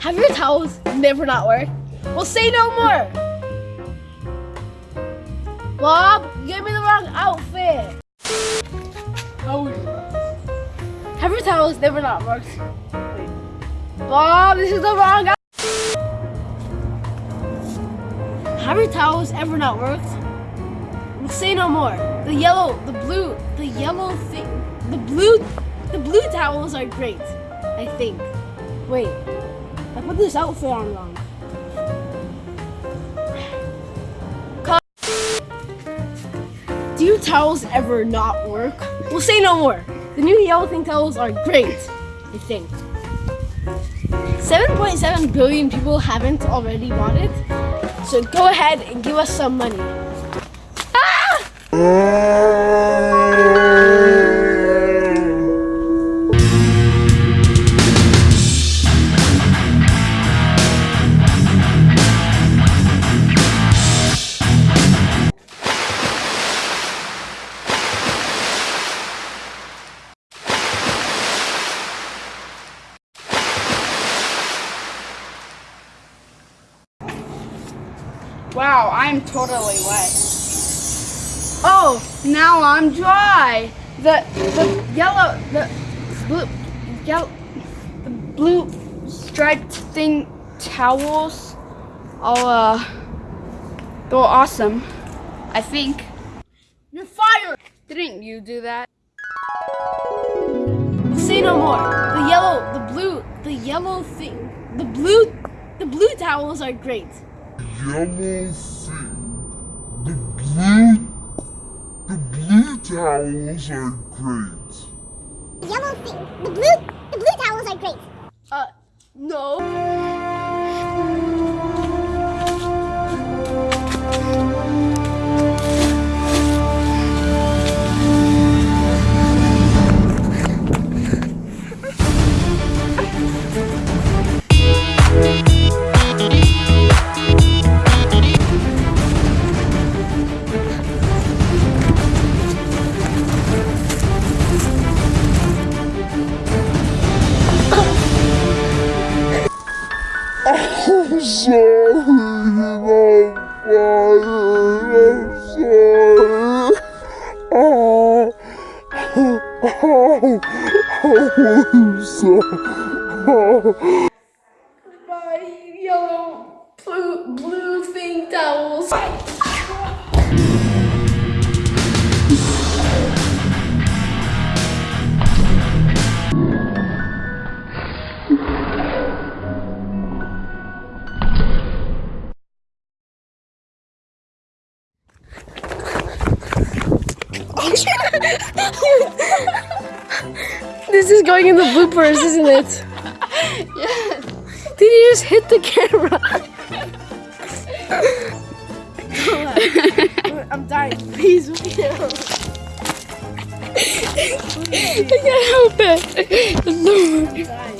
Have your towels never not worked? Well, say no more. Bob, you gave me the wrong outfit. How are you? Have your towels never not worked? Wait. Bob, this is the wrong outfit. Have your towels ever not worked? Well, say no more. The yellow, the blue, the yellow thing, the blue, the blue towels are great. I think. Wait, I put this outfit on wrong. Do your towels ever not work? Well, say no more. The new yellow thing towels are great. I think. 7.7 billion people haven't already bought it. So go ahead and give us some money. Ah! Wow, I'm totally wet. Oh, now I'm dry. The the yellow the blue yellow the blue striped thing towels all uh go awesome. I think. You're fired! Didn't you do that? Say no more. The yellow, the blue, the yellow thing, the blue, the blue towels are great. Yellow thing. The blue, the blue towels are great. yellow thing. The blue, the blue towels are great. Uh, no. I'm sorry, I'm fired. I'm sorry. Oh, oh, oh, I'm sorry. My yellow, blue, blue thing towels. this is going in the bloopers, isn't it? Yes. Did you just hit the camera? I'm dying. Please. I can't help it.